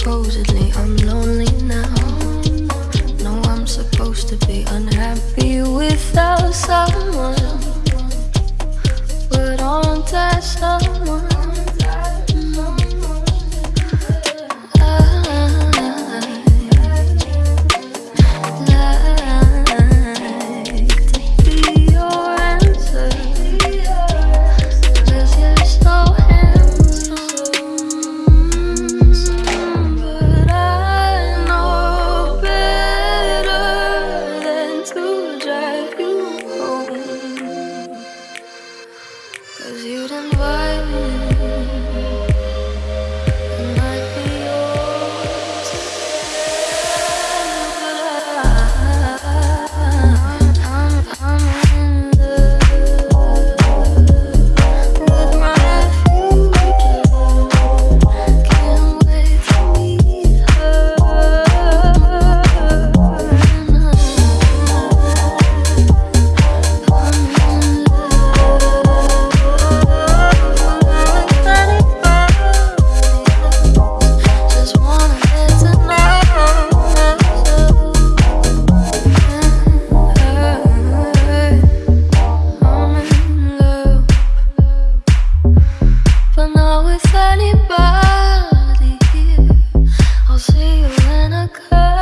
supposedly I'm lonely now. No, I'm supposed to be unhappy without someone. But aren't I someone? Cause you done me. when I curse